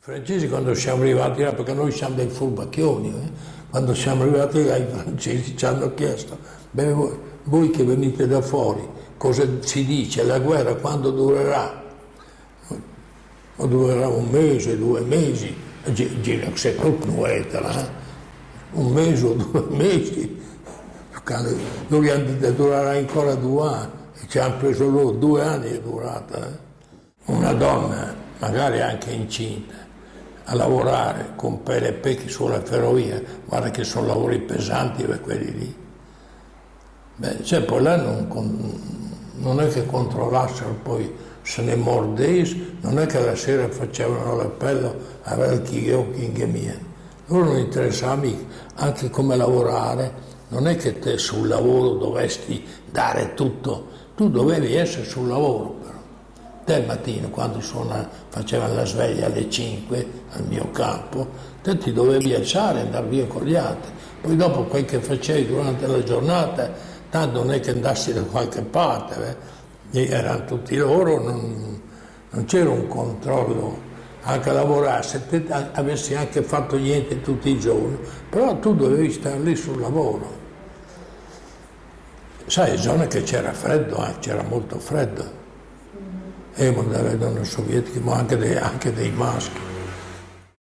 I francesi quando siamo arrivati là, perché noi siamo dei furbacchioni, eh? quando siamo arrivati là i francesi ci hanno chiesto, beh, voi, voi che venite da fuori, cosa si dice, la guerra quando durerà? O durerà un mese, due mesi, c'est toute nueta, là. un mese o due mesi, noi durerà ancora due anni, e ci hanno preso loro due anni è durata. Eh? Una donna, magari anche incinta, a lavorare con pelle e pecchi sulla ferrovia, guarda che sono lavori pesanti per quelli lì. Beh, cioè poi là non, non, è che controllassero poi se ne mordesse, non è che la sera facevano l'appello a chi è o chi è mia. Loro non interessava anche come lavorare, non è che te sul lavoro dovresti dare tutto, tu dovevi essere sul lavoro Te mattino, quando suona, facevano la sveglia alle 5 al mio campo, te ti dovevi alzare e andare via con gli altri. Poi dopo quel che facevi durante la giornata, tanto non è che andassi da qualche parte, eh. erano tutti loro, non, non c'era un controllo anche a lavorare, se te avessi anche fatto niente tutti i giorni, però tu dovevi stare lì sul lavoro. Sai, zone che c'era freddo, eh, c'era molto freddo e dalle donne sovietiche, ma anche dei, anche dei maschi.